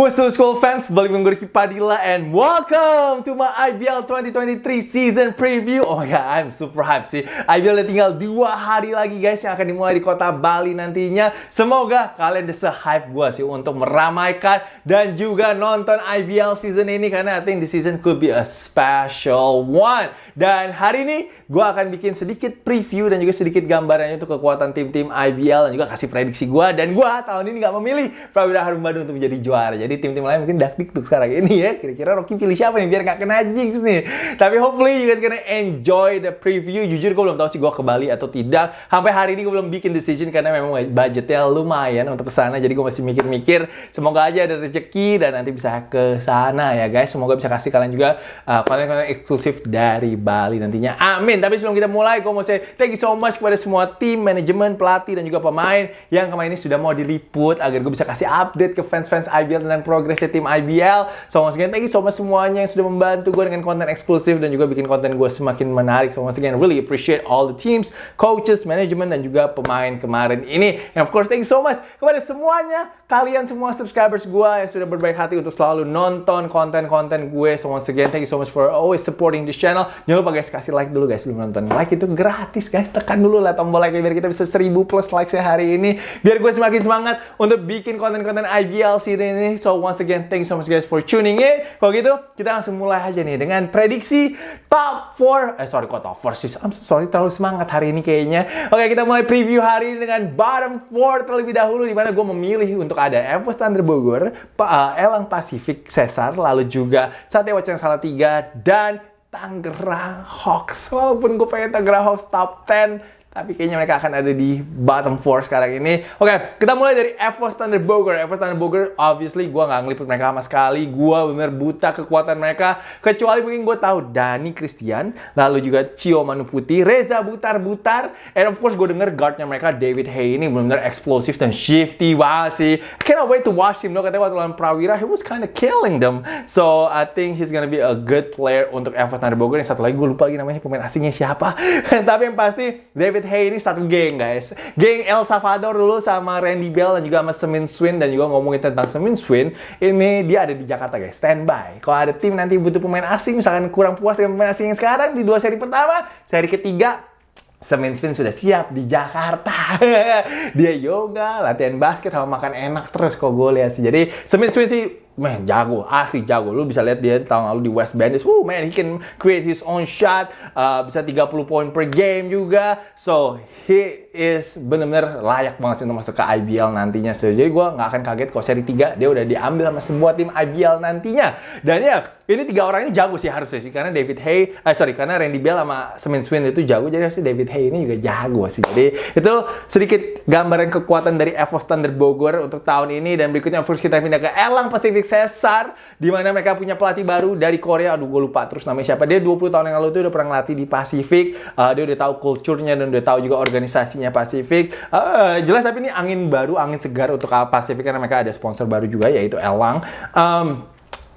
What's up school fans, balik dengan gue Ricky Padilla and welcome to my IBL 2023 season preview. Oh my god, I'm super hype sih. IBL udah tinggal dua hari lagi guys yang akan dimulai di kota Bali nantinya. Semoga kalian udah se-hype gue sih untuk meramaikan dan juga nonton IBL season ini Karena I think this season could be a special one. Dan hari ini gue akan bikin sedikit preview dan juga sedikit gambarannya untuk kekuatan tim-tim IBL Dan juga kasih prediksi gue Dan gue tahun ini gak memilih Prawira Harum Bandung untuk menjadi juara. Jadi tim-tim lain mungkin dak tuh sekarang ini ya. Kira-kira Rocky pilih siapa nih biar gak kena jinx nih. Tapi hopefully you guys gonna enjoy the preview. Jujur gue belum tahu sih gue ke Bali atau tidak. Sampai hari ini gue belum bikin decision karena memang budgetnya lumayan untuk ke sana. Jadi gue masih mikir-mikir. Semoga aja ada rezeki dan nanti bisa ke sana ya guys. Semoga bisa kasih kalian juga uh, konten-konten uh, eksklusif dari Bali nantinya. Amin. Tapi sebelum kita mulai, gue mau say thank you so much kepada semua tim, manajemen, pelatih, dan juga pemain yang kemarin ini sudah mau diliput agar gue bisa kasih update ke fans-fans IBL dengan progresnya tim IBL. So once again, thank you so much semuanya yang sudah membantu gue dengan konten eksklusif dan juga bikin konten gue semakin menarik. So once again, really appreciate all the teams, coaches, manajemen, dan juga pemain kemarin ini. And of course, thank you so much kepada semuanya, kalian semua subscribers gue yang sudah berbaik hati untuk selalu nonton konten-konten gue. So once again, thank you so much for always supporting this channel. Jangan lupa guys, kasih like dulu guys sebelum nonton. Like itu gratis guys, tekan dulu lah tombol like biar kita bisa 1000 plus likes hari ini. Biar gue semakin semangat untuk bikin konten-konten IBL series ini. So once again, thank you so much guys for tuning in. Kalau gitu, kita langsung mulai aja nih dengan prediksi top 4. Eh, sorry, kok top 4 sih? I'm so sorry, terlalu semangat hari ini kayaknya. Oke, kita mulai preview hari ini dengan bottom 4 terlebih dahulu. Di mana gue memilih untuk ada Evo Standard Bogor, uh, Elang Pacific Cesar, lalu juga Satya Wacana Salatiga, dan Tangerang Hawks. Walaupun gue pengen Tangerang Hawks top 10, tapi kayaknya mereka akan ada di bottom 4 sekarang ini. Oke, okay, kita mulai dari Evo Standard Bogor. Evo Standard Bogor, obviously gue nggak ngeliput mereka sama sekali. Gue bener buta kekuatan mereka. Kecuali mungkin gue tahu Dani Christian, lalu juga Cio Manu Putih, Reza Butar-Butar, and of course gue denger guardnya mereka David Hay ini bener-bener eksplosif dan shifty banget sih. cannot wait to watch him. No, katanya waktu lawan Prawira, he was kind of killing them. So, I think he's gonna be a good player untuk Evo Standard Bogor. Yang satu lagi gue lupa lagi namanya pemain asingnya siapa. Tapi yang pasti, David David ini satu geng guys. Geng El Salvador dulu sama Randy Bell dan juga sama Semin Swin dan juga ngomongin tentang Semin Swin. Ini dia ada di Jakarta guys, standby. Kalau ada tim nanti butuh pemain asing, misalkan kurang puas dengan pemain asing yang sekarang di dua seri pertama, seri ketiga Semin Swin sudah siap di Jakarta. dia yoga, latihan basket, sama makan enak terus kok gue lihat sih. Jadi Semin Swin sih man jago asli jago. Lu bisa lihat dia tahun lalu di West Bandits. Woo man he can create his own shot. Uh, bisa 30 poin per game juga. So he is benar-benar layak banget sih untuk masuk ke IBL nantinya so, jadi gue nggak akan kaget kalau seri 3 dia udah diambil sama sebuah tim IBL nantinya. Dan ya ini tiga orang ini jago sih harusnya sih. Karena David Hay eh sorry karena Randy Bell sama Semin Swin itu jago. Jadi harusnya David Hay ini juga jago sih. Jadi itu sedikit gambaran kekuatan dari Evo Standard Bogor untuk tahun ini. Dan berikutnya first kita pindah ke Elang Pacific Cesar di mana mereka punya pelatih baru dari Korea. Aduh, gue lupa terus namanya siapa. Dia 20 tahun yang lalu tuh udah pernah ngelatih di Pasifik. Uh, dia udah tahu kulturnya dan udah tahu juga organisasinya Pasifik. Uh, jelas tapi ini angin baru, angin segar untuk Pasifik karena mereka ada sponsor baru juga yaitu Elang. Um,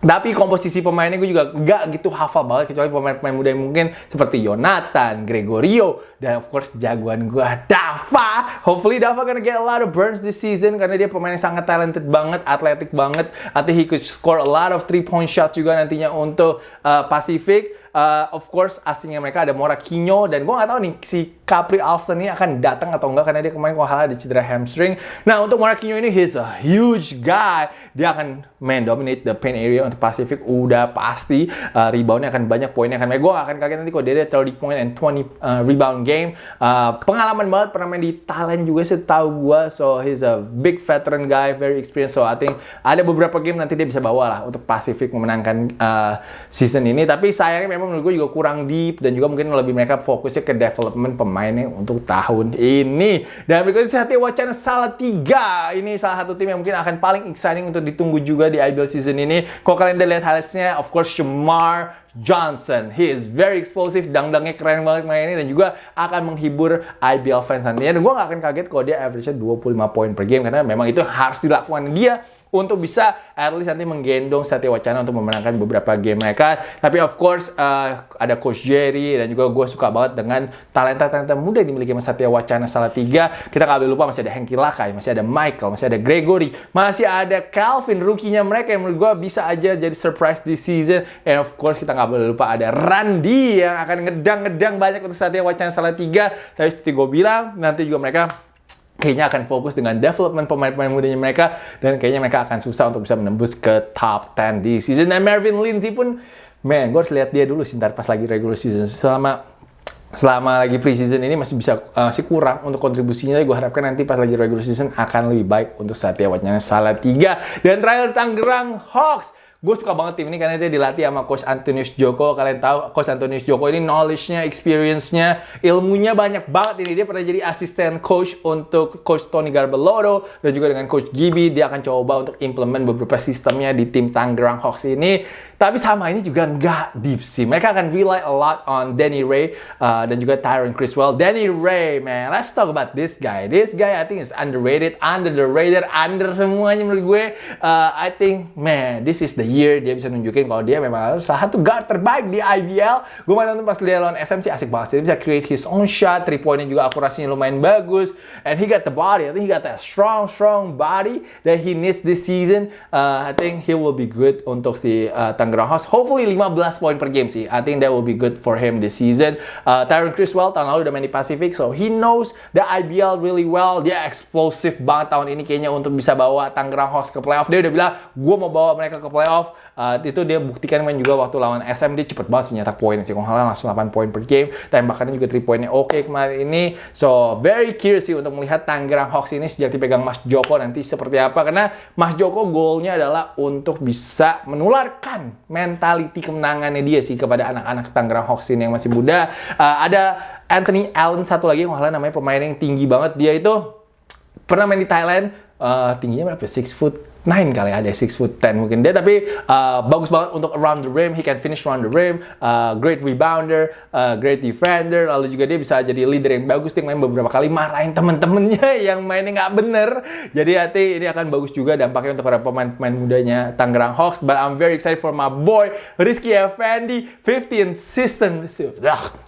tapi komposisi pemainnya gue juga gak gitu hafal banget kecuali pemain-pemain muda yang mungkin seperti Jonathan, Gregorio, dan of course jagoan gue Dava. Hopefully Dava gonna get a lot of burns this season karena dia pemain yang sangat talented banget, atletik banget. Think he could score a lot of three point shots juga nantinya untuk uh, Pacific uh, of course asingnya mereka ada Mora Kinyo dan gue nggak tahu nih si Capri Alston ini akan datang atau enggak karena dia kemarin kalau ada cedera hamstring. Nah untuk Mora Kinyo ini he's a huge guy. Dia akan main dominate the paint area untuk Pacific udah pasti uh, reboundnya akan banyak poinnya akan. Gue akan kaget nanti kalau dia ada 30 point and 20 uh, rebound game. Uh, pengalaman banget pernah main di Thailand juga sih tahu gue. So he's a big veteran guy, very experienced. So I think ada beberapa game nanti dia bisa bawa lah untuk Pacific memenangkan uh, season ini. Tapi sayangnya memang menurut gue juga kurang deep dan juga mungkin lebih mereka fokusnya ke development pemainnya untuk tahun ini. Dan berikutnya Satya Wacana salah tiga. Ini salah satu tim yang mungkin akan paling exciting untuk ditunggu juga di IBL season ini. Kalau kalian udah lihat hasilnya, of course Shamar Johnson. He is very explosive, dangdangnya keren banget main ini dan juga akan menghibur IBL fans nantinya. Dan gue gak akan kaget kalau dia average-nya 25 poin per game karena memang itu harus dilakukan dia untuk bisa at least nanti menggendong Satya Wacana untuk memenangkan beberapa game mereka. Tapi of course uh, ada Coach Jerry dan juga gue suka banget dengan talenta-talenta muda yang dimiliki Satya Wacana salah tiga. Kita nggak boleh lupa masih ada Hengki Lakai, masih ada Michael, masih ada Gregory, masih ada Calvin, rookie-nya mereka yang menurut gue bisa aja jadi surprise di season. And of course kita nggak boleh lupa ada Randy yang akan ngedang-ngedang banyak untuk Satya Wacana salah tiga. Tapi seperti gue bilang, nanti juga mereka kayaknya akan fokus dengan development pemain-pemain mudanya mereka dan kayaknya mereka akan susah untuk bisa menembus ke top 10 di season. Dan Marvin Lindsay pun man gue harus lihat dia dulu sih ntar pas lagi regular season. Selama selama lagi preseason ini masih bisa uh, masih kurang untuk kontribusinya. Gue harapkan nanti pas lagi regular season akan lebih baik untuk Satya Wacana salah tiga dan terakhir Tangerang Hawks gue suka banget tim ini karena dia dilatih sama Coach Antonius Joko. Kalian tahu Coach Antonius Joko ini knowledge-nya, experience-nya, ilmunya banyak banget ini. Dia pernah jadi asisten coach untuk Coach Tony Garbeloro dan juga dengan Coach Gibi. Dia akan coba untuk implement beberapa sistemnya di tim Tangerang Hawks ini. Tapi sama ini juga nggak deep sih. Mereka akan rely a lot on Danny Ray uh, dan juga Tyron Criswell. Danny Ray, man, let's talk about this guy. This guy I think is underrated, under the radar, under semuanya menurut gue. Uh, I think, man, this is the year dia bisa nunjukin kalau dia memang salah satu guard terbaik di IBL. Gue main nonton pas dia lawan SM sih asik banget sih. Dia bisa create his own shot, three pointnya juga akurasinya lumayan bagus. And he got the body. I think he got that strong, strong body that he needs this season. Uh, I think he will be good untuk si uh, Tangerang Hawks. Hopefully 15 poin per game sih. I think that will be good for him this season. Uh, Tyron Criswell tahun lalu udah main di Pacific, so he knows the IBL really well. Dia explosive banget tahun ini kayaknya untuk bisa bawa Tangerang Hawks ke playoff. Dia udah bilang, gue mau bawa mereka ke playoff. Uh, itu dia buktikan main juga waktu lawan SM, dia cepet banget sih nyetak poin sih. Kalau langsung 8 poin per game. Tembakannya juga 3 poinnya oke okay kemarin ini. So, very curious sih untuk melihat Tangerang Hawks ini sejak dipegang Mas Joko nanti seperti apa. Karena Mas Joko goalnya adalah untuk bisa menularkan mentality kemenangannya dia sih kepada anak-anak Tangerang Hawks ini yang masih muda. Uh, ada Anthony Allen satu lagi yang namanya pemain yang tinggi banget. Dia itu pernah main di Thailand. Uh, tingginya berapa? 6 foot 9 kali ada 6 foot 10 mungkin. Dia tapi uh, bagus banget untuk around the rim. He can finish around the rim. Uh, great rebounder uh, great defender. Lalu juga dia bisa jadi leader yang bagus. Dia main beberapa kali marahin temen-temennya yang mainnya nggak bener. Jadi hati ini akan bagus juga dampaknya untuk para pemain-pemain mudanya Tangerang Hawks. But I'm very excited for my boy Rizky Effendi 15 season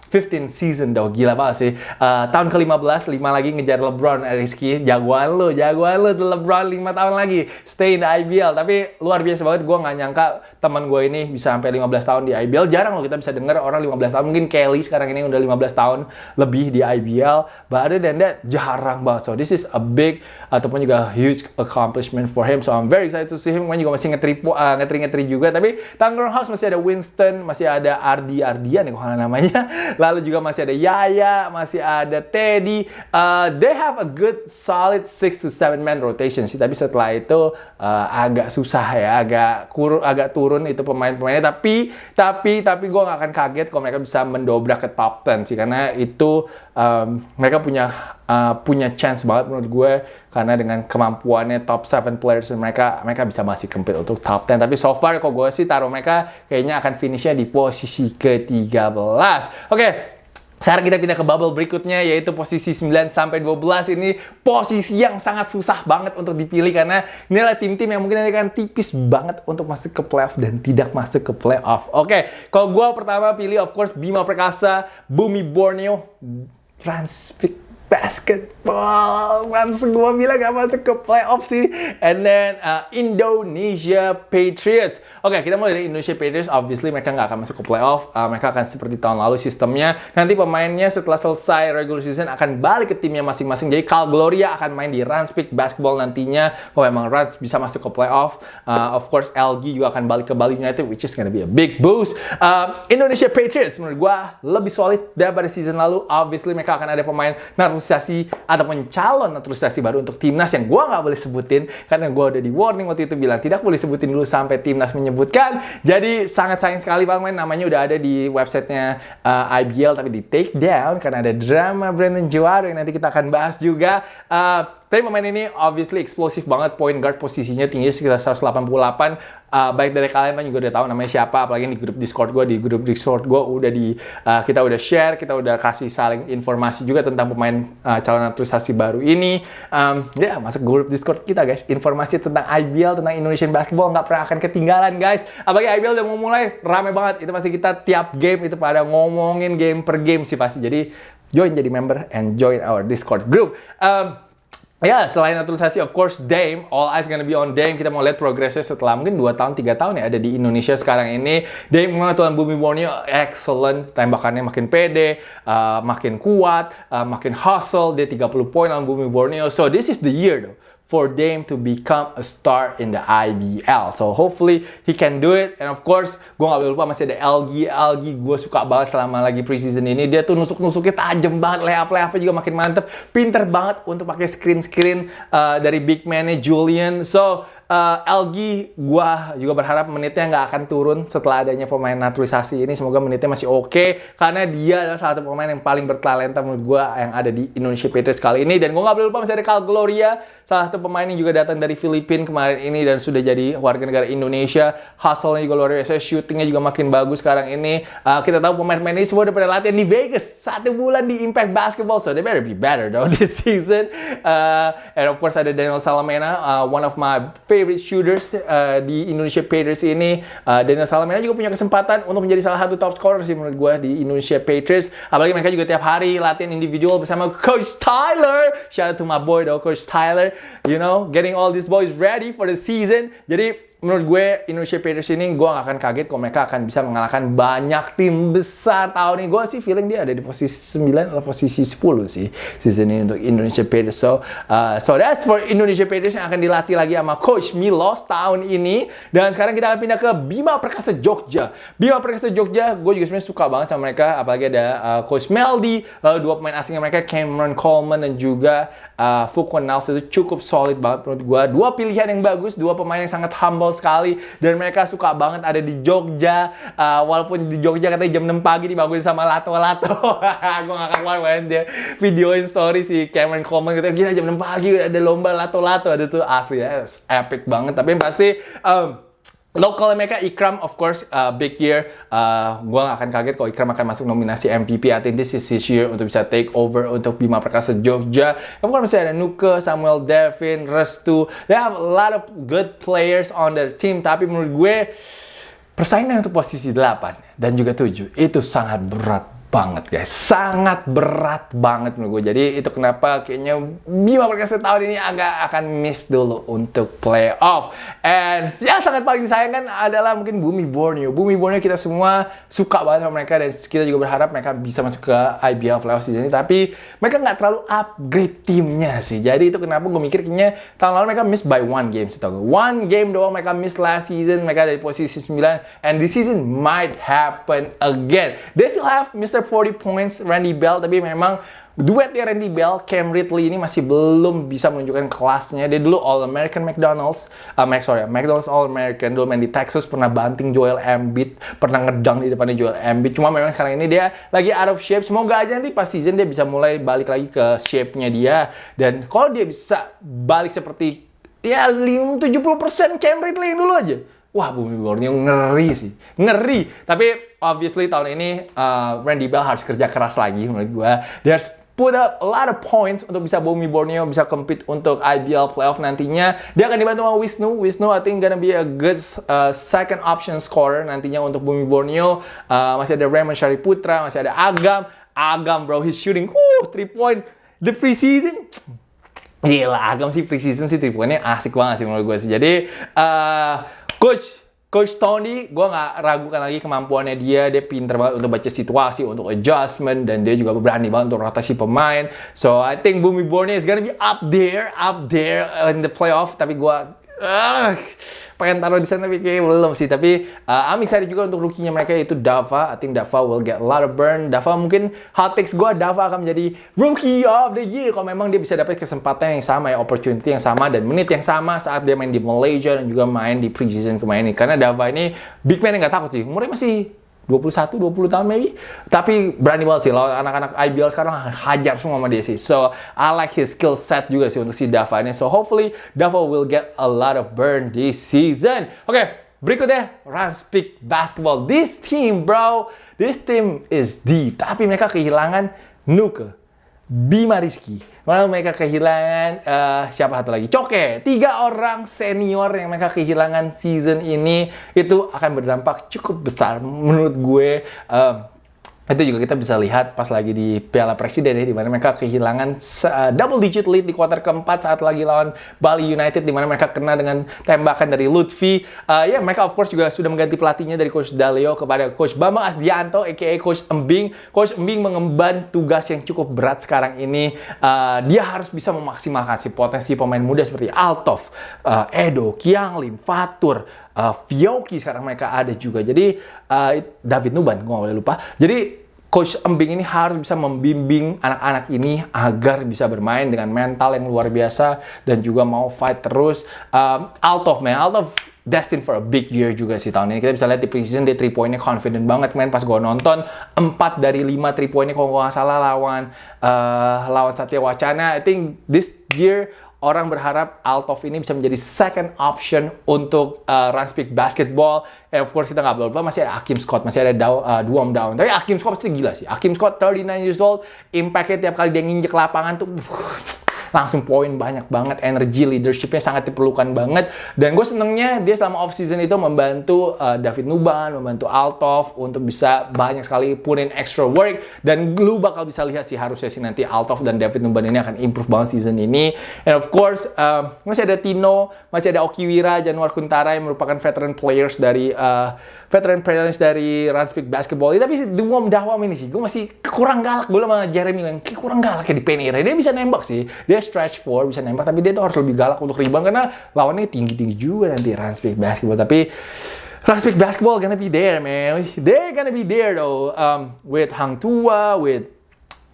15 season dong, gila banget sih. Uh, tahun ke-15, 5 lagi ngejar LeBron, Rizky. Jagoan lu, jagoan tuh LeBron 5 tahun lagi. Stay in the IBL. Tapi luar biasa banget, gue nggak nyangka teman gue ini bisa sampai 15 tahun di IBL. Jarang loh kita bisa denger orang 15 tahun. Mungkin Kelly sekarang ini udah 15 tahun lebih di IBL. But other than that, jarang banget. So this is a big, ataupun juga huge accomplishment for him. So I'm very excited to see him. Gue juga masih ngetri, uh, ngetri-ngetri juga. Tapi Tangerang House masih ada Winston, masih ada Ardi Ardian ya kalau namanya. Lalu juga masih ada Yaya, masih ada Teddy. Uh, they have a good solid 6 to 7 man rotation sih. Tapi setelah itu uh, agak susah ya, agak kur agak turun itu pemain-pemainnya. Tapi tapi tapi gue nggak akan kaget kalau mereka bisa mendobrak ke top 10 sih karena itu um, mereka punya uh, punya chance banget menurut gue karena dengan kemampuannya top 7 players mereka mereka bisa masih compete untuk top 10 tapi so far kok gue sih taruh mereka kayaknya akan finishnya di posisi ke-13 oke okay. Sekarang kita pindah ke bubble berikutnya yaitu posisi 9 sampai 12 ini posisi yang sangat susah banget untuk dipilih karena adalah tim-tim yang mungkin akan tipis banget untuk masuk ke playoff dan tidak masuk ke playoff. Oke, okay. kalau gue pertama pilih of course Bima Perkasa, Bumi Borneo, Transfix basketball. Once gue bilang gak masuk ke playoff sih. And then uh, Indonesia Patriots. Oke, okay, kita mulai dari Indonesia Patriots. Obviously mereka nggak akan masuk ke playoff. Uh, mereka akan seperti tahun lalu sistemnya. Nanti pemainnya setelah selesai regular season akan balik ke timnya masing-masing. Jadi Cal Gloria akan main di Rans Peak Basketball nantinya. Kalau memang Rans bisa masuk ke playoff. Uh, of course LG juga akan balik ke Bali United which is gonna be a big boost. Uh, Indonesia Patriots menurut gue lebih solid daripada season lalu. Obviously mereka akan ada pemain naturalisasi ataupun calon naturalisasi baru untuk timnas yang gue nggak boleh sebutin karena gue udah di warning waktu itu bilang tidak boleh sebutin dulu sampai timnas menyebutkan. Jadi sangat sayang sekali main namanya udah ada di websitenya uh, IBL tapi di take down karena ada drama Brandon Juara yang nanti kita akan bahas juga. Uh, tapi pemain ini obviously eksplosif banget, point guard posisinya tinggi sekitar 188 uh, baik dari kalian kan juga udah tahu namanya siapa apalagi di grup Discord gue di grup Discord gue udah di uh, kita udah share kita udah kasih saling informasi juga tentang pemain uh, calon naturalisasi baru ini. Um, ya yeah, masuk grup Discord kita guys. Informasi tentang IBL tentang Indonesian Basketball nggak pernah akan ketinggalan guys. Apalagi IBL udah mau mulai rame banget. Itu pasti kita tiap game itu pada ngomongin game per game sih pasti. Jadi join jadi member and join our Discord group. Um, Ya, selain naturalisasi, of course, Dame, all eyes gonna be on Dame. Kita mau lihat progresnya setelah mungkin 2 tahun, 3 tahun ya ada di Indonesia sekarang ini. Dame memang tuan bumi Borneo, excellent. Tembakannya makin pede, uh, makin kuat, uh, makin hustle. Dia 30 poin dalam bumi Borneo. So, this is the year though for Dame to become a star in the IBL. So hopefully he can do it. And of course, gue gak boleh lupa masih ada LG. LG gue suka banget selama lagi preseason ini. Dia tuh nusuk-nusuknya tajam banget. Layup-layupnya juga makin mantep. Pinter banget untuk pakai screen-screen uh, dari big man-nya Julian. So uh, LG gua juga berharap menitnya nggak akan turun setelah adanya pemain naturalisasi ini semoga menitnya masih oke okay, karena dia adalah salah satu pemain yang paling bertalenta menurut gua yang ada di Indonesia Patriots kali ini dan gua nggak boleh lupa masih ada Cal Gloria salah satu pemain yang juga datang dari Filipina kemarin ini dan sudah jadi warga negara Indonesia hustle-nya juga luar biasa shootingnya juga makin bagus sekarang ini uh, kita tahu pemain-pemain ini semua udah pada latihan di Vegas satu bulan di Impact Basketball so they better be better though this season uh, and of course ada Daniel Salamena uh, one of my favorite shooters uh, di Indonesia Patriots ini. Uh, Daniel Salamena juga punya kesempatan untuk menjadi salah satu top scorer sih menurut gue di Indonesia Patriots. Apalagi mereka juga tiap hari latihan individual bersama Coach Tyler. Shout out to my boy though, Coach Tyler. You know, getting all these boys ready for the season. Jadi menurut gue Indonesia Patriots ini gue gak akan kaget kalau mereka akan bisa mengalahkan banyak tim besar tahun ini. Gue sih feeling dia ada di posisi 9 atau posisi 10 sih season ini untuk Indonesia Patriots. So, uh, so that's for Indonesia Patriots yang akan dilatih lagi sama Coach Milos tahun ini. Dan sekarang kita akan pindah ke Bima Perkasa Jogja. Bima Perkasa Jogja, gue juga sebenarnya suka banget sama mereka. Apalagi ada uh, Coach Meldy, lalu dua pemain asingnya mereka Cameron Coleman dan juga uh, Fukun Nals itu cukup solid banget menurut gue. Dua pilihan yang bagus, dua pemain yang sangat humble humble sekali dan mereka suka banget ada di Jogja. Uh, walaupun di Jogja katanya jam 6 pagi dibangunin sama lato-lato gue gak akan keluar dia videoin story si Cameron Coleman gitu gila jam 6 pagi ada lomba lato-lato ada tuh asli ya epic banget. Tapi pasti um, Local mereka Ikram of course uh, big year. Uh, gua gak akan kaget kalau Ikram akan masuk nominasi MVP. I think this is his year untuk bisa take over untuk Bima Perkasa Jogja. Of course masih ada Nuke, Samuel Devin, Restu. They have a lot of good players on their team. Tapi menurut gue persaingan untuk posisi 8 dan juga 7 itu sangat berat banget guys. Sangat berat banget menurut gue. Jadi itu kenapa kayaknya Bima Perkasa tahun ini agak akan miss dulu untuk playoff. And yang sangat paling disayangkan adalah mungkin Bumi Borneo. Bumi Borneo kita semua suka banget sama mereka dan kita juga berharap mereka bisa masuk ke IBL playoff season ini. Tapi mereka nggak terlalu upgrade timnya sih. Jadi itu kenapa gue mikir kayaknya tahun lalu mereka miss by one game sih one game doang mereka miss last season. Mereka dari posisi 9 and this season might happen again. They still have Mr 40 points Randy Bell tapi memang duetnya Randy Bell, Cam Ridley ini masih belum bisa menunjukkan kelasnya. Dia dulu All American McDonald's, uh, Mac, sorry, McDonald's All American dulu main di Texas pernah banting Joel Embiid, pernah ngedang di depannya Joel Embiid. Cuma memang sekarang ini dia lagi out of shape. Semoga aja nanti pas season dia bisa mulai balik lagi ke shape-nya dia. Dan kalau dia bisa balik seperti ya 70% Cam Ridley dulu aja Wah, Bumi Borneo ngeri sih. Ngeri. Tapi obviously tahun ini uh, Randy Bell harus kerja keras lagi menurut gue. Dia harus put up a lot of points untuk bisa Bumi Borneo bisa compete untuk IBL playoff nantinya. Dia akan dibantu sama Wisnu. Wisnu I think gonna be a good uh, second option scorer nantinya untuk Bumi Borneo. Uh, masih ada Raymond Putra, masih ada Agam. Agam bro, he's shooting whoo, three point the preseason. Gila, Agam sih preseason sih three pointnya asik banget sih menurut gue sih. Jadi uh, Coach Coach Tony, gue nggak ragukan lagi kemampuannya dia. Dia pinter banget untuk baca situasi, untuk adjustment, dan dia juga berani banget untuk rotasi pemain. So I think Bumi Borneo is gonna be up there, up there in the playoff. Tapi gue uh, pengen taruh di sana kayak belum sih tapi uh, I'm excited juga untuk rookie-nya mereka yaitu Dava. I think Dava will get a lot of burn. Dava mungkin hot takes gue Dava akan menjadi rookie of the year. Kalau memang dia bisa dapat kesempatan yang sama ya opportunity yang sama dan menit yang sama saat dia main di Malaysia dan juga main di preseason kemarin ini. Karena Dava ini big man yang gak takut sih. Umurnya masih 21, 20 tahun maybe. Tapi berani banget sih lawan anak-anak IBL sekarang hajar semua sama dia sih. So, I like his skill set juga sih untuk si Dava ini. So, hopefully Dava will get a lot of burn this season. Oke, okay, berikutnya Run Speak Basketball. This team, bro, this team is deep. Tapi mereka kehilangan Nuke, Bima Rizky. Malah mereka kehilangan uh, siapa satu lagi? Coke. Tiga orang senior yang mereka kehilangan season ini itu akan berdampak cukup besar menurut gue. Uh, itu juga kita bisa lihat pas lagi di Piala Presiden ya, di mana mereka kehilangan uh, double digit lead di kuarter keempat saat lagi lawan Bali United, di mana mereka kena dengan tembakan dari Lutfi. Uh, ya, mereka of course juga sudah mengganti pelatihnya dari Coach Dalio kepada Coach Bambang Asdianto, aka Coach Embing. Coach Embing mengemban tugas yang cukup berat sekarang ini. Uh, dia harus bisa memaksimalkan si potensi pemain muda seperti Altov, uh, Edo, Kianglin, Fatur, uh, Fioki sekarang mereka ada juga. Jadi uh, David Nuban, gue boleh lupa. Jadi Coach Embing ini harus bisa membimbing anak-anak ini agar bisa bermain dengan mental yang luar biasa dan juga mau fight terus. Um, Altov, man, Altov destined for a big year juga sih tahun ini. Kita bisa lihat di preseason dia 3 pointnya confident banget man pas gue nonton 4 dari 5 3 pointnya kalau gue nggak salah lawan uh, lawan Satya Wacana. I think this year orang berharap Altov ini bisa menjadi second option untuk uh, run speak basketball. And of course kita nggak lupa masih ada Akim Scott, masih ada Dow, uh, Duom Down. Tapi Akim Scott pasti gila sih. Akim Scott 39 years old, impactnya tiap kali dia nginjek lapangan tuh langsung poin banyak banget energi leadershipnya sangat diperlukan banget. Dan gue senengnya dia selama off season itu membantu uh, David Nuban membantu Altov untuk bisa banyak sekali put in extra work. Dan lu bakal bisa lihat sih harusnya sih nanti Altov dan David Nuban ini akan improve banget season ini. And of course uh, masih ada Tino masih ada Okiwira Januar Kuntara yang merupakan veteran players dari uh, veteran players dari Speak Basketball tapi Duom Dawam ini sih, gue masih kurang galak. Gue sama Jeremy yang kurang galak ya di Penira. Dia bisa nembak sih, dia stretch four, bisa nembak, tapi dia tuh harus lebih galak untuk rebound karena lawannya tinggi-tinggi juga nanti Speak Basketball. Tapi Speak Basketball gonna be there, man. They're gonna be there though, um, with Hang Tua, with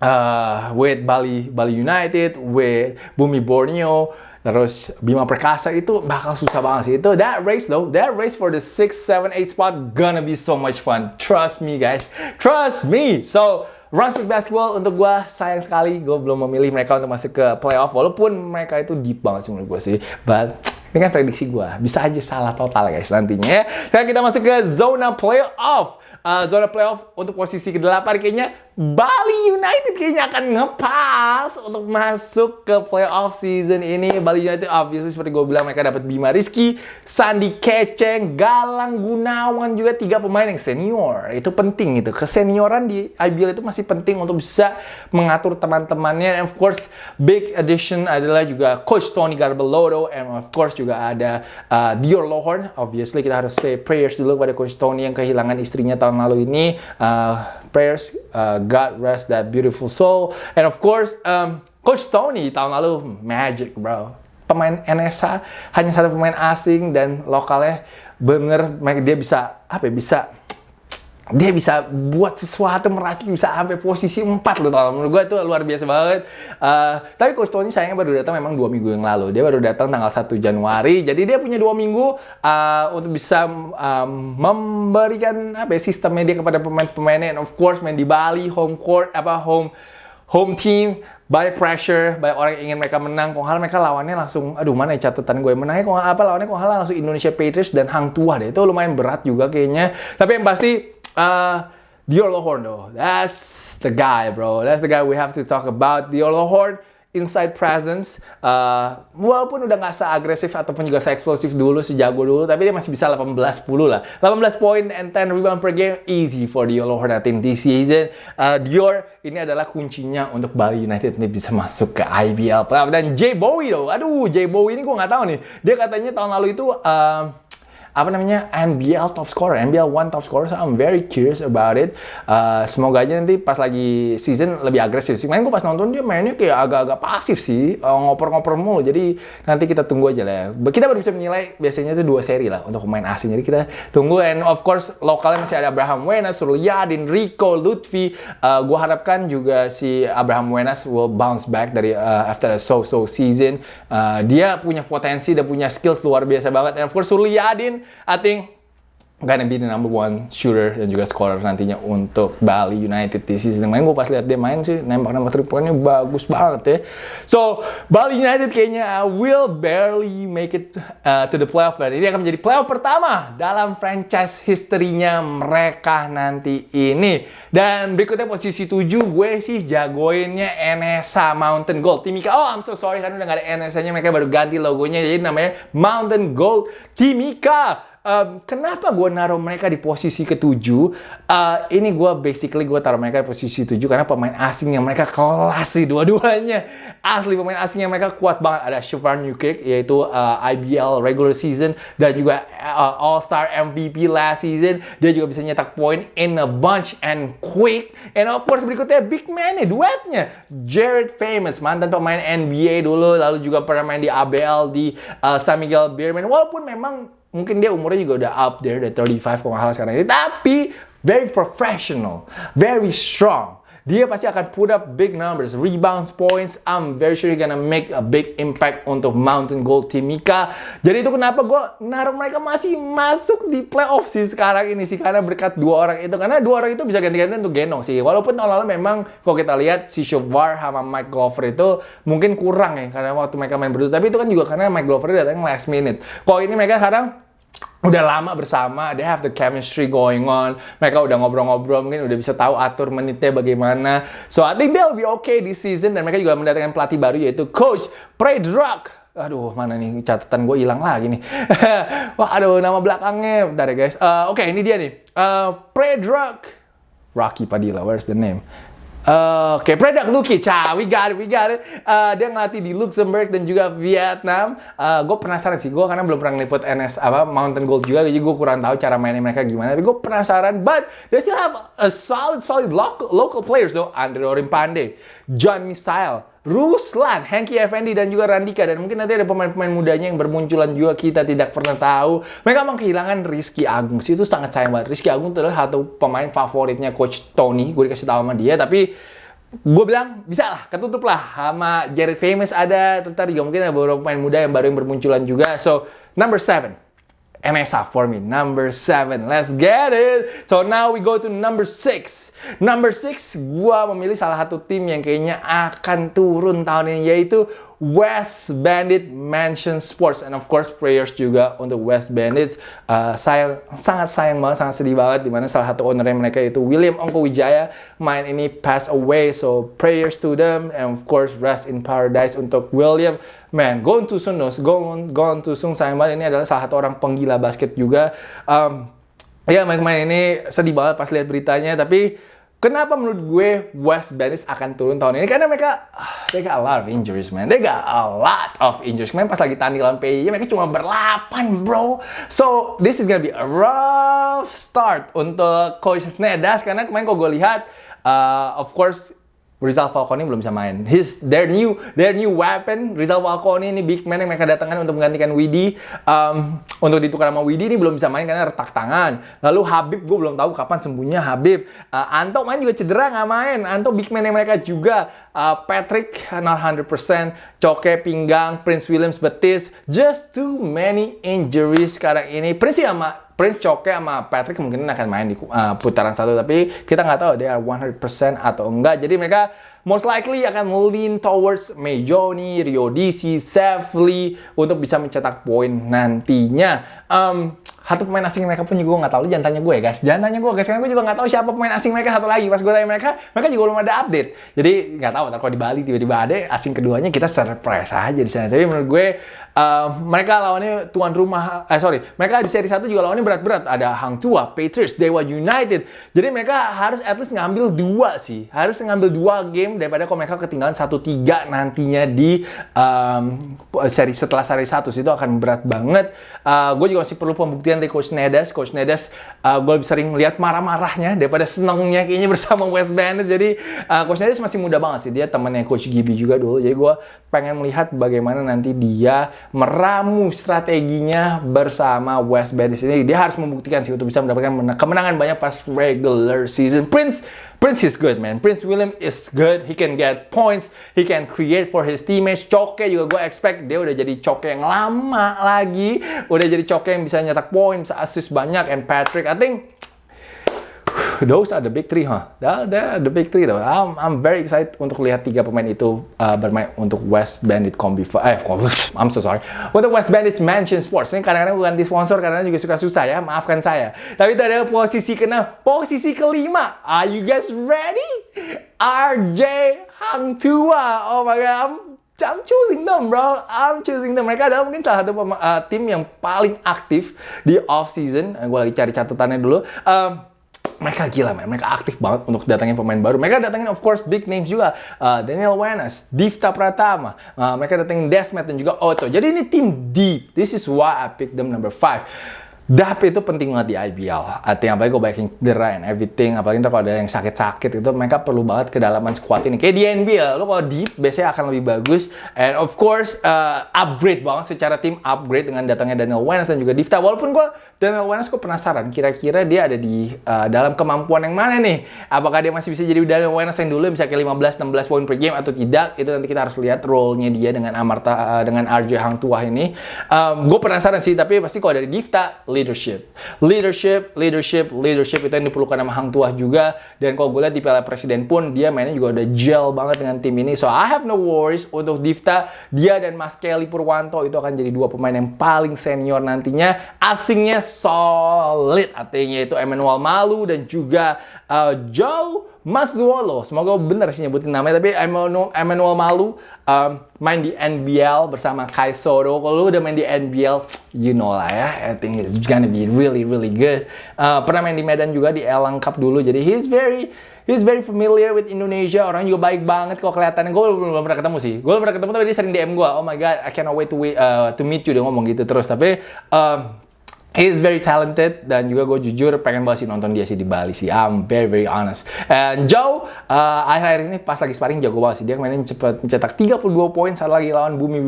uh, with Bali Bali United, with Bumi Borneo, Terus Bima Perkasa itu bakal susah banget sih. Itu that race though, that race for the 6, 7, 8 spot gonna be so much fun. Trust me guys. Trust me. So, Brunswick Basketball untuk gue sayang sekali gue belum memilih mereka untuk masuk ke playoff walaupun mereka itu deep banget sih menurut gue sih. But ini kan prediksi gue. Bisa aja salah total guys nantinya. Sekarang kita masuk ke zona playoff. Uh, zona playoff untuk posisi ke-8 kayaknya Bali United kayaknya akan ngepas untuk masuk ke playoff season ini. Bali United obviously seperti gue bilang mereka dapat Bima Rizky, Sandi Keceng, Galang Gunawan juga tiga pemain yang senior. Itu penting itu. Kesenioran di IBL itu masih penting untuk bisa mengatur teman-temannya. And of course, big addition adalah juga Coach Tony Garbeloto and of course juga ada uh, Dior Lohorn. Obviously kita harus say prayers dulu pada Coach Tony yang kehilangan istrinya tahun lalu ini. Uh, prayers, uh, God rest that beautiful soul. And of course, um, Coach Tony tahun lalu magic bro. Pemain NSA hanya satu pemain asing dan lokalnya bener dia bisa apa ya, bisa dia bisa buat sesuatu meracik bisa sampai posisi 4 loh tau menurut gue itu luar biasa banget uh, tapi Coach Tony sayangnya baru datang memang dua minggu yang lalu dia baru datang tanggal 1 Januari jadi dia punya dua minggu uh, untuk bisa um, memberikan apa ya, sistem media kepada pemain-pemainnya and of course main di Bali home court apa home home team banyak pressure, banyak orang yang ingin mereka menang. Kok hal mereka lawannya langsung, aduh mana ya catatan gue menangnya kok apa lawannya kok hal langsung Indonesia Patriots dan Hang Tua deh. Itu lumayan berat juga kayaknya. Tapi yang pasti Uh, Dior Lohorn though, that's the guy, bro. That's the guy we have to talk about. Dior Lohorn, inside presence. Uh, walaupun udah nggak seagresif ataupun juga se-eksplosif dulu, sejago dulu, tapi dia masih bisa 18-10 lah. 18 point and 10 rebound per game, easy for Dior Lohorn at this season. Uh, Dior ini adalah kuncinya untuk Bali United ini bisa masuk ke IBL. Dan Jay Bowie though, aduh Jay Bowie ini gue nggak tahu nih. Dia katanya tahun lalu itu... Uh, apa namanya NBL top scorer, NBL one top scorer. So I'm very curious about it. Uh, semoga aja nanti pas lagi season lebih agresif sih. Main gue pas nonton dia mainnya kayak agak-agak pasif sih, uh, ngoper-ngoper mulu. Jadi nanti kita tunggu aja lah. Kita baru bisa menilai biasanya itu dua seri lah untuk pemain asing. Jadi kita tunggu and of course lokalnya masih ada Abraham Wenas, Suryadin, Rico, Lutfi. Uh, gue harapkan juga si Abraham Wenas will bounce back dari uh, after a so-so season. Uh, dia punya potensi dan punya skills luar biasa banget. And of course Suryadin I think gonna be the number one shooter dan juga scorer nantinya untuk Bali United di season main gue pas lihat dia main sih nembak-nembak three pointnya bagus banget ya. So Bali United kayaknya will barely make it uh, to the playoff dan ini akan menjadi playoff pertama dalam franchise history-nya mereka nanti ini. Dan berikutnya posisi 7 gue sih jagoinnya NSA Mountain Gold. Timika oh I'm so sorry karena udah gak ada NSA nya mereka baru ganti logonya jadi namanya Mountain Gold. Timika um, kenapa gue naruh mereka di posisi ketujuh? Uh, ini gue basically gue taruh mereka di posisi tujuh karena pemain asingnya mereka kelas sih dua-duanya. Asli pemain asingnya mereka kuat banget. Ada Shavar Newkirk yaitu uh, IBL regular season dan juga uh, All Star MVP last season. Dia juga bisa nyetak poin in a bunch and quick. And of course berikutnya big man nih duetnya Jared Famous mantan pemain NBA dulu lalu juga pernah main di ABL di uh, San Miguel Beerman. Walaupun memang mungkin dia umurnya juga udah up there, udah 35 kalau nggak sekarang ini. Tapi very professional, very strong. Dia pasti akan put up big numbers, rebounds, points. I'm very sure he's gonna make a big impact untuk Mountain Gold Timika. Jadi itu kenapa gue naruh mereka masih masuk di playoff sih sekarang ini sih. Karena berkat dua orang itu. Karena dua orang itu bisa ganti-ganti untuk Genong sih. Walaupun lalu memang kalau kita lihat si Shovar sama Mike Glover itu mungkin kurang ya. Karena waktu mereka main berdua. Tapi itu kan juga karena Mike Glover datang last minute. Kalau ini mereka sekarang udah lama bersama, they have the chemistry going on. Mereka udah ngobrol-ngobrol, mungkin udah bisa tahu atur menitnya bagaimana. So I think they'll be okay this season dan mereka juga mendatangkan pelatih baru yaitu Coach Predrag. Aduh, mana nih catatan gue hilang lagi nih. Wah, aduh nama belakangnya. Bentar ya guys. Uh, Oke, okay, ini dia nih. Uh, Predrag. Rocky Padilla, where's the name? Oke, okay. Predak Luki, ca, we got it, we got it. Uh, dia ngelatih di Luxembourg dan juga Vietnam. Uh, gue penasaran sih, gue karena belum pernah ngeliput NS apa Mountain Gold juga, jadi gue kurang tahu cara mainnya mereka gimana. Tapi gue penasaran, but they still have a solid, solid local, local players though. Andre Orimpande, John Misael, Ruslan, Henky Effendi, dan juga Randika. Dan mungkin nanti ada pemain-pemain mudanya yang bermunculan juga kita tidak pernah tahu. Mereka memang kehilangan Rizky Agung. Itu sangat sayang banget. Rizky Agung itu adalah satu pemain favoritnya Coach Tony. Gue dikasih tahu sama dia. Tapi gue bilang bisa lah, ketutup lah. Sama Jared Famous ada. Tadi juga mungkin ada beberapa pemain muda yang baru yang bermunculan juga. So, number seven. NSA for me. Number 7. Let's get it. So now we go to number 6. Number 6, gua memilih salah satu tim yang kayaknya akan turun tahun ini yaitu West Bandit Mansion Sports and of course prayers juga untuk West Bandits uh, sayang sangat sayang banget sangat sedih banget di mana salah satu owner mereka itu William Ongko Wijaya main ini pass away so prayers to them and of course rest in paradise untuk William man going going to soon sayang banget ini adalah salah satu orang penggila basket juga um, ya main-main ini sedih banget pas lihat beritanya tapi Kenapa menurut gue West Bandits akan turun tahun ini? Karena mereka, they got a lot of injuries, man. They got a lot of injuries. Kemarin pas lagi tanding lawan PIJ, mereka cuma berlapan, bro. So, this is gonna be a rough start untuk Coach Nedas. Karena kemarin kalau gue lihat, uh, of course, Rizal Falcone belum bisa main. His their new their new weapon Rizal Falcone ini big man yang mereka datangkan untuk menggantikan Widi um, untuk ditukar sama Widi ini belum bisa main karena retak tangan. Lalu Habib gue belum tahu kapan sembuhnya Habib. Uh, Anto main juga cedera nggak main. Anto big man yang mereka juga. Uh, Patrick not 100%, Coke pinggang, Prince Williams betis. Just too many injuries sekarang ini. Prince sama Prince Choke sama Patrick mungkin akan main di uh, putaran satu tapi kita nggak tahu dia 100% atau enggak jadi mereka most likely akan lean towards Mejoni, Rio DC, Safely untuk bisa mencetak poin nantinya. Um, satu pemain asing mereka pun juga nggak tahu. Jangan tanya gue ya guys. Jangan tanya gue guys. Karena gue juga nggak tahu siapa pemain asing mereka satu lagi. Pas gue tanya mereka, mereka juga belum ada update. Jadi nggak tahu. Kalau di Bali tiba-tiba ada asing keduanya kita surprise aja di sana. Tapi menurut gue Uh, mereka lawannya tuan rumah, eh sorry, mereka di seri 1 juga lawannya berat-berat. Ada Hang Tua, Patriots, Dewa United. Jadi mereka harus at least ngambil dua sih. Harus ngambil dua game daripada kalau mereka ketinggalan 1-3 nantinya di um, seri setelah seri 1 itu akan berat banget. Uh, gue juga masih perlu pembuktian dari Coach Nedas. Coach Nedas, uh, gue sering lihat marah-marahnya daripada senengnya kayaknya bersama West Bandits. Jadi uh, Coach Nedas masih muda banget sih. Dia temannya Coach Gibi juga dulu. Jadi gue pengen melihat bagaimana nanti dia meramu strateginya bersama West Bandits ini. Dia harus membuktikan sih untuk bisa mendapatkan kemenangan banyak pas regular season. Prince Prince is good man. Prince William is good. He can get points. He can create for his teammates. Coke juga gue expect dia udah jadi Coke yang lama lagi. Udah jadi Coke yang bisa nyetak poin, bisa assist banyak. And Patrick, I think those are the big three, huh? That, the big three, though. I'm, I'm very excited untuk lihat tiga pemain itu uh, bermain untuk West Bandit Combi. Eh, I'm so sorry. Untuk West Bandit Mansion Sports. Ini kadang-kadang bukan di sponsor, karena juga suka susah ya. Maafkan saya. Tapi itu adalah posisi kena posisi kelima. Are you guys ready? RJ Hang Tua. Oh my god, I'm I'm choosing them, bro. I'm choosing them. Mereka adalah mungkin salah satu uh, tim yang paling aktif di off season. Gue lagi cari catatannya dulu. Um, mereka gila man, mereka aktif banget untuk datangin pemain baru. Mereka datangin of course big names juga, uh, Daniel Wenas, Divta Pratama, uh, mereka datangin Desmet dan juga Otto. Jadi ini tim deep. This is why I picked them number 5. DAP itu penting banget di IBL. Artinya apalagi gue backing cedera and everything. Apalagi ntar kalau ada yang sakit-sakit itu mereka perlu banget kedalaman squad ini. Kayak di NBL, lo kalau deep biasanya akan lebih bagus. And of course, uh, upgrade banget secara tim upgrade dengan datangnya Daniel Wenas dan juga Divta. Walaupun gue Daniel Wenas gue penasaran kira-kira dia ada di uh, dalam kemampuan yang mana nih? Apakah dia masih bisa jadi Daniel Wenas yang dulu bisa kayak 15-16 poin per game atau tidak? Itu nanti kita harus lihat role-nya dia dengan Amarta uh, dengan RJ Hang Tuah ini. Um, gue penasaran sih, tapi pasti kalau dari Divta leadership. Leadership, leadership, leadership itu yang diperlukan sama Hang Tuah juga. Dan kalau gue lihat di Piala Presiden pun, dia mainnya juga udah gel banget dengan tim ini. So, I have no worries untuk Divta. Dia dan Mas Kelly Purwanto itu akan jadi dua pemain yang paling senior nantinya. Asingnya solid. Artinya itu Emmanuel Malu dan juga uh, Joe Mazzuolo. Semoga benar sih nyebutin namanya. Tapi Emmanuel, Emmanuel Malu um, main di NBL bersama Kai Soto. Kalau lu udah main di NBL, you know lah ya. I think it's gonna be really, really good. Uh, pernah main di Medan juga di Elang Cup dulu. Jadi he's very He's very familiar with Indonesia. Orang juga baik banget kok kelihatannya. Gue belum, belum pernah ketemu sih. Gue belum pernah ketemu tapi dia sering DM gue. Oh my god, I cannot wait to wait, uh, to meet you. Dia ngomong gitu terus. Tapi um, He is very talented dan juga gue jujur pengen banget sih nonton dia sih di Bali sih. I'm very very honest. And Joe uh, akhir-akhir ini pas lagi sparring jago banget sih. Dia kemarin cepet mencetak 32 poin saat lagi lawan Bumi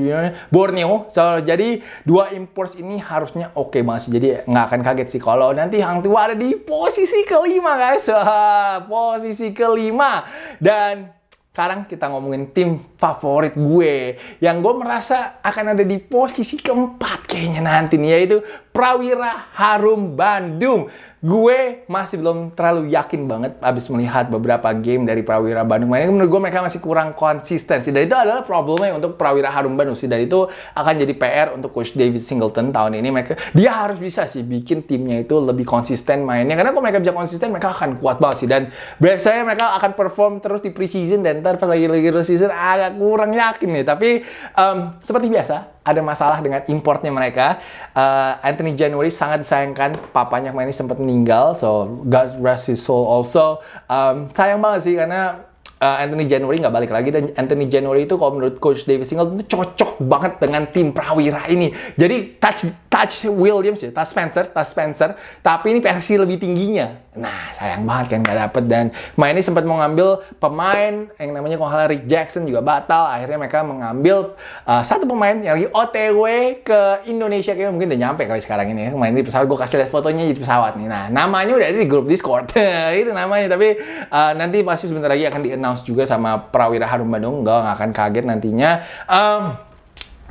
Borneo. So jadi dua imports ini harusnya oke okay banget sih. Jadi nggak akan kaget sih kalau nanti Hang Tua ada di posisi kelima guys. posisi kelima dan sekarang kita ngomongin tim favorit gue yang gue merasa akan ada di posisi keempat kayaknya nanti nih yaitu Prawira Harum Bandung. Gue masih belum terlalu yakin banget abis melihat beberapa game dari Prawira Bandung. Makanya menurut gue mereka masih kurang konsistensi. Dan itu adalah problemnya untuk Prawira Harum Bandung. Dan itu akan jadi PR untuk Coach David Singleton tahun ini. Mereka dia harus bisa sih bikin timnya itu lebih konsisten mainnya. Karena kalau mereka bisa konsisten, mereka akan kuat banget sih. Dan break saya mereka akan perform terus di preseason dan ntar pas lagi lagi season agak kurang yakin nih. Tapi um, seperti biasa, ada masalah dengan importnya mereka. Uh, Anthony January sangat disayangkan, papanya kemarin sempat meninggal, so God rest his soul also. Um, sayang banget sih karena uh, Anthony January nggak balik lagi dan Anthony January itu kalau menurut Coach David Singleton itu cocok banget dengan tim Prawira ini. Jadi touch touch Williams ya, touch Spencer, touch Spencer, tapi ini versi lebih tingginya. Nah, sayang banget kan nggak dapet dan main ini sempat mau ngambil pemain yang namanya kalau Rick Jackson juga batal. Akhirnya mereka mengambil uh, satu pemain yang lagi OTW ke Indonesia kayaknya mungkin udah nyampe kali sekarang ini ya. Main di pesawat gue kasih lihat fotonya di pesawat nih. Nah, namanya udah ada di grup Discord. itu namanya tapi uh, nanti pasti sebentar lagi akan di-announce juga sama Prawira Harum Bandung. Gue nggak akan kaget nantinya. Um,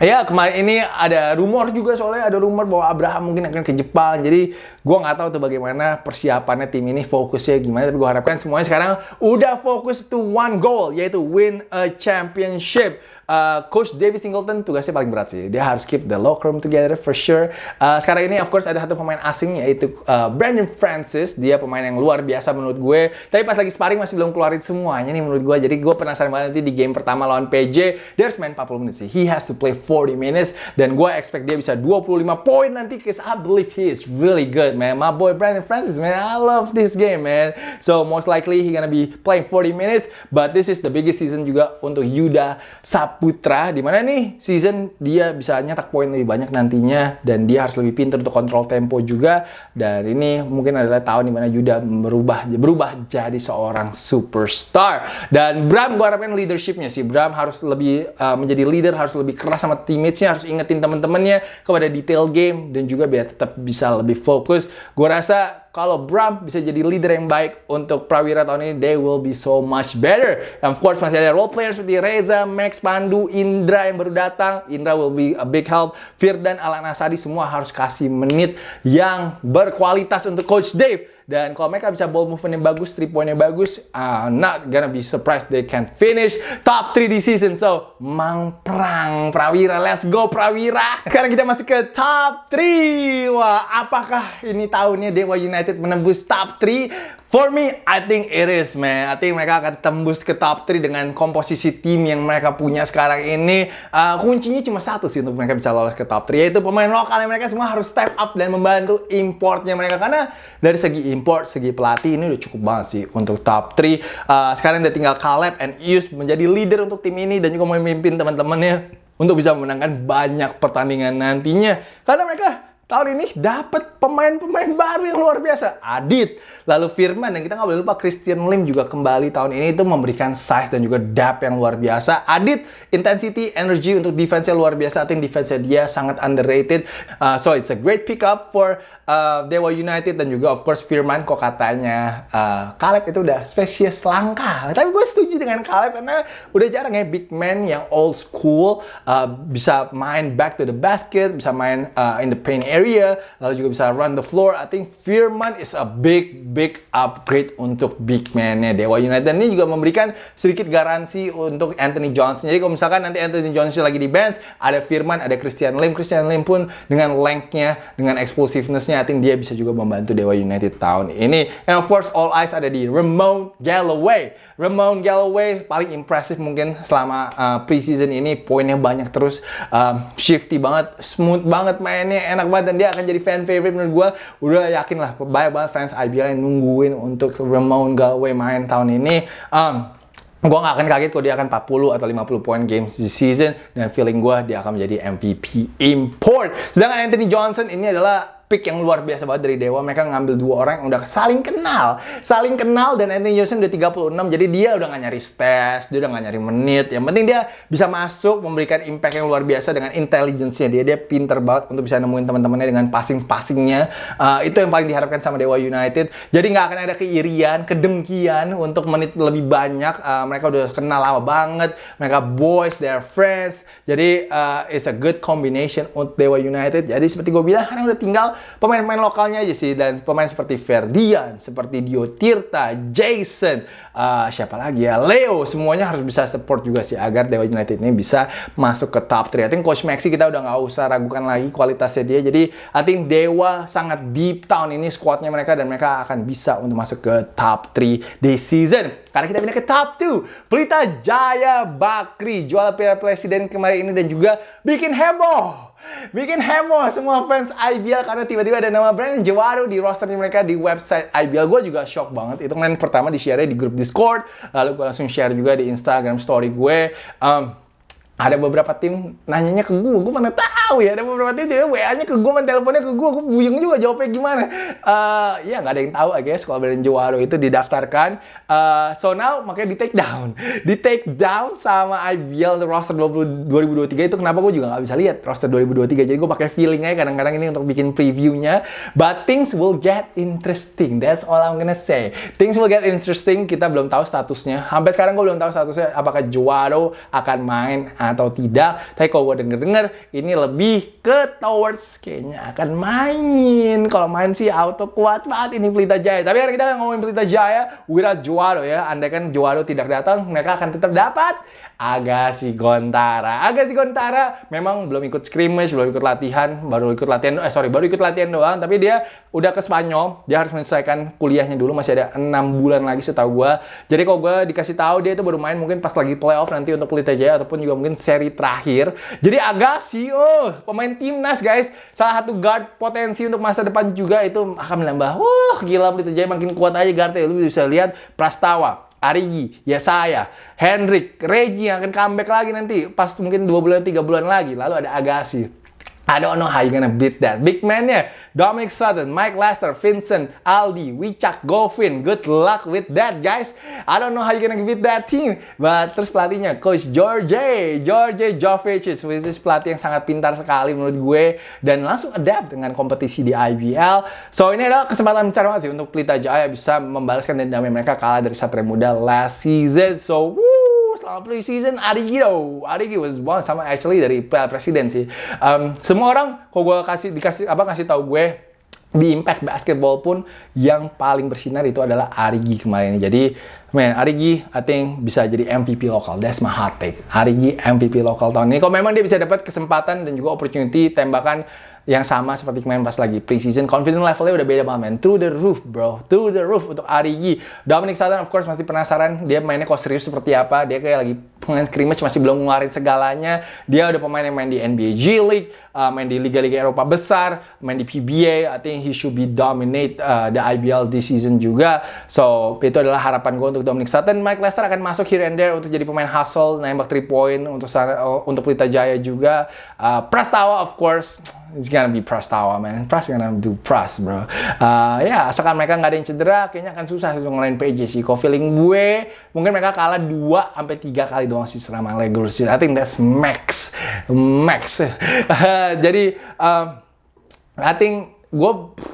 Ya kemarin ini ada rumor juga soalnya ada rumor bahwa Abraham mungkin akan ke Jepang. Jadi gue nggak tahu tuh bagaimana persiapannya tim ini fokusnya gimana. Tapi gue harapkan semuanya sekarang udah fokus to one goal yaitu win a championship uh, Coach David Singleton tugasnya paling berat sih. Dia harus keep the locker room together for sure. Uh, sekarang ini of course ada satu pemain asing yaitu uh, Brandon Francis. Dia pemain yang luar biasa menurut gue. Tapi pas lagi sparring masih belum keluarin semuanya nih menurut gue. Jadi gue penasaran banget nanti di game pertama lawan PJ. Dia harus main 40 menit sih. He has to play 40 minutes. Dan gue expect dia bisa 25 poin nanti. Cause I believe he is really good man. My boy Brandon Francis man. I love this game man. So most likely he gonna be playing 40 minutes. But this is the biggest season juga untuk Yuda Sap Putra di mana nih season dia bisa nyetak poin lebih banyak nantinya dan dia harus lebih pintar untuk kontrol tempo juga dan ini mungkin adalah tahun di mana Yuda berubah berubah jadi seorang superstar dan Bram gue harapin leadershipnya sih Bram harus lebih uh, menjadi leader harus lebih keras sama teammatesnya harus ingetin teman-temannya kepada detail game dan juga biar tetap bisa lebih fokus gue rasa kalau Bram bisa jadi leader yang baik untuk Prawira tahun ini, they will be so much better. And of course masih ada role players seperti Reza, Max, Pandu, Indra yang baru datang. Indra will be a big help. Firdan, Alan Asadi semua harus kasih menit yang berkualitas untuk Coach Dave. Dan kalau mereka bisa ball movement yang bagus, three yang bagus, uh, not gonna be surprised they can finish top 3 di season. So, Mang Prang Prawira, let's go Prawira. Sekarang kita masuk ke top 3. Wah, apakah ini tahunnya Dewa United menembus top 3? For me, I think it is, man. I think mereka akan tembus ke top 3 dengan komposisi tim yang mereka punya sekarang ini. Uh, kuncinya cuma satu sih untuk mereka bisa lolos ke top 3, yaitu pemain lokal yang mereka semua harus step up dan membantu importnya mereka. Karena dari segi import, segi pelatih ini udah cukup banget sih untuk top 3. Uh, sekarang udah tinggal Caleb and Yus menjadi leader untuk tim ini dan juga memimpin teman-temannya untuk bisa memenangkan banyak pertandingan nantinya. Karena mereka tahun ini dapat pemain-pemain baru yang luar biasa. Adit, lalu Firman, dan kita nggak boleh lupa Christian Lim juga kembali tahun ini itu memberikan size dan juga depth yang luar biasa. Adit, intensity, energy untuk defense yang luar biasa. I think defense dia sangat underrated. Uh, so it's a great pickup for uh, Dewa United dan juga of course Firman kok katanya uh, Caleb itu udah spesies langka. Tapi gue setuju dengan Caleb karena udah jarang ya big man yang old school uh, bisa main back to the basket, bisa main uh, in the paint area, lalu juga bisa run the floor. I think Firman is a big, big upgrade untuk big man-nya Dewa United. Dan ini juga memberikan sedikit garansi untuk Anthony Johnson. Jadi kalau misalkan nanti Anthony Johnson lagi di bench, ada Firman, ada Christian Lim. Christian Lim pun dengan length-nya, dengan explosiveness-nya, I think dia bisa juga membantu Dewa United tahun ini. And of course, all eyes ada di Ramon Galloway. Ramon Galloway paling impresif mungkin selama uh, preseason ini poinnya banyak terus uh, shifty banget smooth banget mainnya enak banget dan dia akan jadi fan favorite menurut gue udah yakin lah banyak banget fans IBL yang nungguin untuk Ramon Galloway main tahun ini. Um, gue gak akan kaget kalau dia akan 40 atau 50 poin games di season dan feeling gue dia akan menjadi MVP import. Sedangkan Anthony Johnson ini adalah pick yang luar biasa banget dari Dewa. Mereka ngambil dua orang yang udah saling kenal. Saling kenal dan Anthony Johnson udah 36. Jadi dia udah gak nyari stats, dia udah gak nyari menit. Yang penting dia bisa masuk, memberikan impact yang luar biasa dengan intelligence-nya dia. Dia pinter banget untuk bisa nemuin teman-temannya dengan passing-passingnya. Uh, itu yang paling diharapkan sama Dewa United. Jadi nggak akan ada keirian, kedengkian untuk menit lebih banyak. Uh, mereka udah kenal lama banget. Mereka boys, they're friends. Jadi uh, it's a good combination untuk Dewa United. Jadi seperti gue bilang, karena udah tinggal pemain-pemain lokalnya aja sih dan pemain seperti Ferdian, seperti Dio Tirta, Jason, uh, siapa lagi ya, Leo, semuanya harus bisa support juga sih agar Dewa United ini bisa masuk ke top 3. I think Coach Maxi kita udah nggak usah ragukan lagi kualitasnya dia. Jadi I think Dewa sangat deep tahun ini squadnya mereka dan mereka akan bisa untuk masuk ke top 3 di season. Karena kita pindah ke top 2. Pelita Jaya Bakri jual piala presiden kemarin ini dan juga bikin heboh bikin heboh semua fans IBL karena tiba-tiba ada nama Brandon Jawaro di rosternya mereka di website IBL. Gue juga shock banget. Itu kan pertama di share di grup Discord, lalu gue langsung share juga di Instagram story gue. Um, ada beberapa tim nanyanya ke gue, gue mana tahu ya. Ada beberapa tim jadi WA-nya ke gue, man teleponnya ke gue, gue buyung juga jawabnya gimana. Uh, ya nggak ada yang tahu, I guess, kalau Brandon Jawaro itu didaftarkan. Uh, so now makanya di take down, di take down sama IBL roster 20, 2023 itu kenapa gue juga nggak bisa lihat roster 2023. Jadi gue pakai feeling aja kadang-kadang ini untuk bikin previewnya. But things will get interesting. That's all I'm gonna say. Things will get interesting. Kita belum tahu statusnya. Sampai sekarang gue belum tahu statusnya apakah Jawaro akan main atau tidak. Tapi kalau gue denger-denger, ini lebih ke towards kayaknya akan main. Kalau main sih auto kuat banget ini Pelita Jaya. Tapi karena kita ngomongin Pelita Jaya, Wira Juaro ya. Andai kan tidak datang, mereka akan tetap dapat Agassi Gontara. Agassi Gontara memang belum ikut scrimmage, belum ikut latihan, baru ikut latihan, eh sorry, baru ikut latihan doang, tapi dia udah ke Spanyol, dia harus menyelesaikan kuliahnya dulu, masih ada enam bulan lagi setahu gue. Jadi kalau gue dikasih tahu dia itu baru main mungkin pas lagi playoff nanti untuk Pelita Jaya ataupun juga mungkin seri terakhir. Jadi Agassi, oh, pemain timnas guys, salah satu guard potensi untuk masa depan juga itu akan menambah, wah gila Pelita Jaya makin kuat aja guardnya, lu bisa lihat Prastawa, Arigi, ya saya, Hendrik, Regi yang akan comeback lagi nanti pas mungkin dua bulan tiga bulan lagi. Lalu ada Agassi. I don't know how you gonna beat that. Big man-nya, Dominic Sutton, Mike Lester, Vincent, Aldi, Wicak, Govin. Good luck with that, guys. I don't know how you gonna beat that team. But terus pelatihnya, Coach George, George Jovicic, which is pelatih yang sangat pintar sekali menurut gue. Dan langsung adapt dengan kompetisi di IBL. So, ini adalah kesempatan besar banget sih untuk Pelita Jaya bisa membalaskan dendamnya mereka kalah dari Satria Muda last season. So, woo! Selama preseason Arigi dong. Arigi was one sama actually dari presiden sih. Um, semua orang kok gue kasih dikasih apa kasih tahu gue di Impact Basketball pun yang paling bersinar itu adalah Arigi kemarin. Jadi, man, Arigi I think bisa jadi MVP lokal. That's my hot take. Arigi MVP lokal tahun ini. Kalau memang dia bisa dapat kesempatan dan juga opportunity tembakan yang sama seperti kemarin pas lagi preseason. Confidence levelnya udah beda banget, man. Through the roof, bro. Through the roof untuk Arigi. Dominic Sutton, of course, masih penasaran dia mainnya kok serius seperti apa. Dia kayak lagi pemain scrimmage masih belum ngeluarin segalanya. Dia udah pemain yang main di NBA G League, uh, main di liga-liga Eropa besar, main di PBA. I think he should be dominate uh, the IBL this season juga. So, itu adalah harapan gue untuk Dominic Sutton. Mike Lester akan masuk here and there untuk jadi pemain hustle, nembak 3 point untuk uh, untuk Pelita Jaya juga. Uh, Prastawa, of course, it's gonna be Prastawa, man. Pras gonna do Pras, bro. Uh, ya, asalkan mereka nggak ada yang cedera, kayaknya akan susah untuk ngelain PJ sih. Kok feeling gue, mungkin mereka kalah 2 sampai 3 kali doang sih selama regular season. I think that's max. Max. Jadi, um, I think gue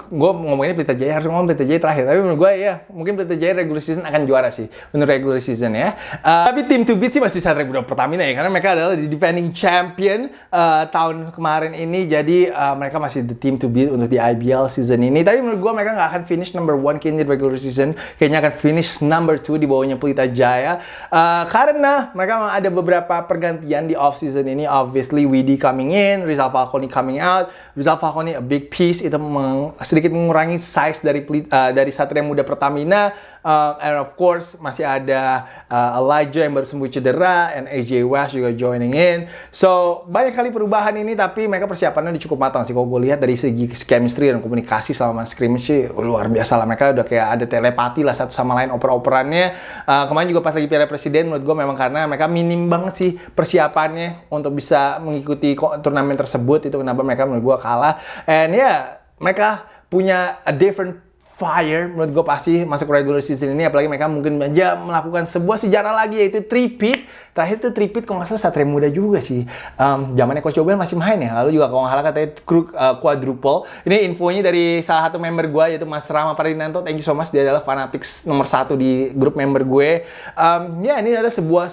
gue ngomongin Pelita Jaya harus ngomong Pelita Jaya terakhir. Tapi menurut gue ya mungkin Pelita Jaya regular season akan juara sih. Menurut regular season ya. Uh, tapi tim to beat sih masih Satria Muda Pertamina ya karena mereka adalah di defending champion uh, tahun kemarin ini. Jadi uh, mereka masih the team to beat untuk di IBL season ini. Tapi menurut gue mereka nggak akan finish number one kayaknya di regular season. Kayaknya akan finish number two di bawahnya Pelita Jaya. Uh, karena mereka ada beberapa pergantian di off season ini. Obviously Widi coming in Rizal Falconi coming out. Rizal Falconi a big piece. Itu meng, sedikit mengurangi size dari uh, dari Satria Muda Pertamina uh, and of course masih ada uh, Elijah yang baru sembuh cedera and AJ West juga joining in. So banyak kali perubahan ini tapi mereka persiapannya udah cukup matang sih. Kalau gue lihat dari segi chemistry dan komunikasi selama scrimmage sih luar biasa lah. Mereka udah kayak ada telepati lah satu sama lain oper-operannya. Uh, kemarin juga pas lagi Piala Presiden menurut gue memang karena mereka minim banget sih persiapannya untuk bisa mengikuti turnamen tersebut. Itu kenapa mereka menurut gue kalah. And ya yeah, mereka punya a different fire menurut gue pasti masuk regular season ini apalagi mereka mungkin aja melakukan sebuah sejarah lagi yaitu tripit terakhir itu tripit kalau nggak salah Satria Muda juga sih. Um, zamannya Coach Obel masih main ya lalu juga kalau nggak salah katanya uh, quadruple. Ini infonya dari salah satu member gue yaitu Mas Rama Parinanto thank you so much dia adalah fanatics nomor satu di grup member gue. Um, ya ini adalah sebuah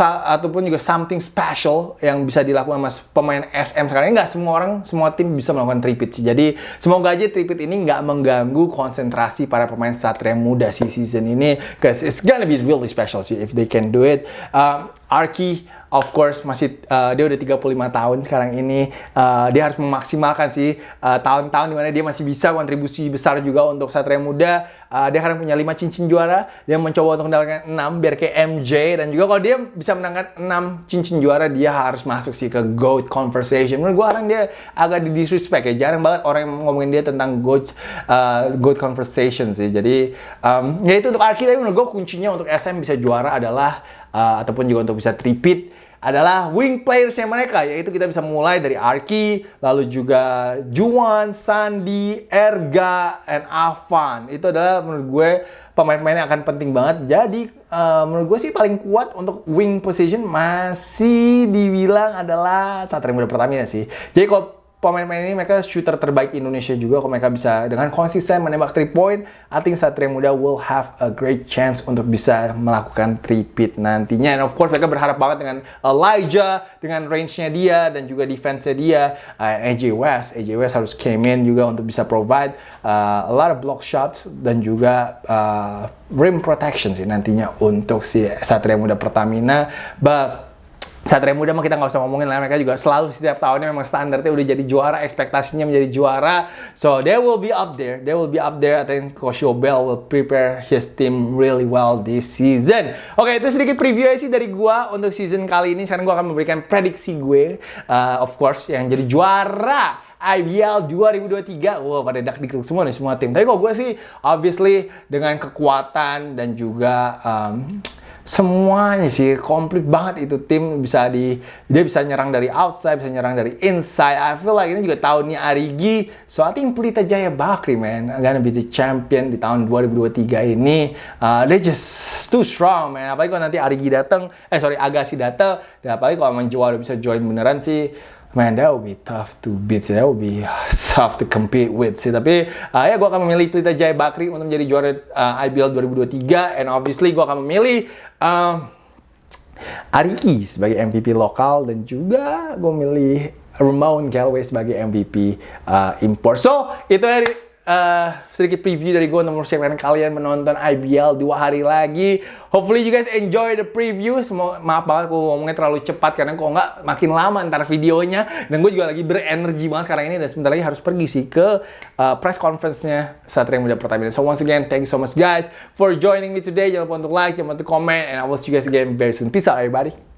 ataupun juga something special yang bisa dilakukan mas pemain SM sekarang. Nggak semua orang semua tim bisa melakukan tripit sih. Jadi semoga aja tripit ini nggak mengganggu konsentrasi para pemain Satria muda si season ini cause it's gonna be really special sih if they can do it. Um, Arki of course masih uh, dia udah 35 tahun sekarang ini. Uh, dia harus memaksimalkan sih uh, tahun-tahun uh, di mana dia masih bisa kontribusi besar juga untuk Satria Muda. Uh, dia sekarang punya 5 cincin juara. Dia mencoba untuk mendapatkan 6 biar kayak MJ dan juga kalau dia bisa menangkan 6 cincin juara dia harus masuk sih ke GOAT conversation. Menurut gue orang dia agak di disrespect ya. Jarang banget orang yang ngomongin dia tentang GOAT uh, GOAT conversation sih. Jadi um, ya itu untuk Arki. Tapi menurut gue kuncinya untuk SM bisa juara adalah uh, ataupun juga untuk bisa tripit adalah wing playersnya mereka yaitu kita bisa mulai dari Arki lalu juga Juan, Sandi, Erga, and Avan itu adalah menurut gue pemain-pemain yang akan penting banget. Jadi uh, menurut gue sih paling kuat untuk wing position masih dibilang adalah Satria Muda Pertamina sih. Jadi kalau pemain-pemain ini mereka shooter terbaik Indonesia juga. Kalau mereka bisa dengan konsisten menembak 3 point I think Satria Muda will have a great chance untuk bisa melakukan 3 pit nantinya. And of course mereka berharap banget dengan Elijah dengan range-nya dia dan juga defense-nya dia. Uh, AJ West AJ West harus came in juga untuk bisa provide uh, a lot of block shots dan juga uh, rim protection sih nantinya untuk si Satria Muda Pertamina. But Satria Muda mah kita nggak usah ngomongin lah mereka juga selalu setiap tahunnya memang standarnya udah jadi juara ekspektasinya menjadi juara so they will be up there they will be up there I think Coach Bell will prepare his team really well this season oke okay, itu sedikit preview aja sih dari gua untuk season kali ini sekarang gua akan memberikan prediksi gue uh, of course yang jadi juara IBL 2023. Wow, pada dak diklik semua nih semua tim. Tapi kok gue sih obviously dengan kekuatan dan juga um, semuanya sih komplit banget itu tim bisa di dia bisa nyerang dari outside bisa nyerang dari inside. I feel like ini juga tahunnya Arigi. So I think Pelita Jaya Bakri man gonna be the champion di tahun 2023 ini. Uh, they just too strong man. Apalagi kalau nanti Arigi datang eh sorry Agassi datang dan apalagi kalau emang juara bisa join beneran sih man that would be tough to beat sih. That would be tough to compete with sih. Tapi uh, ya gue akan memilih Pelita Jaya Bakri untuk menjadi juara uh, IBL 2023 and obviously gue akan memilih uh, Ariki sebagai MVP lokal. Dan juga gue milih Ramon Galway sebagai MVP uh, import so itu dari uh, sedikit preview dari gue untuk mempersiapkan kalian menonton IBL dua hari lagi. Hopefully you guys enjoy the preview. Semua maaf banget gue ngomongnya terlalu cepat karena kok nggak makin lama ntar videonya. Dan gue juga lagi berenergi banget sekarang ini dan sebentar lagi harus pergi sih ke uh, press conference-nya Satria Muda Pertamina. So once again, thank you so much guys for joining me today. Jangan lupa untuk like, jangan lupa untuk comment, and I will see you guys again very soon. Peace out everybody.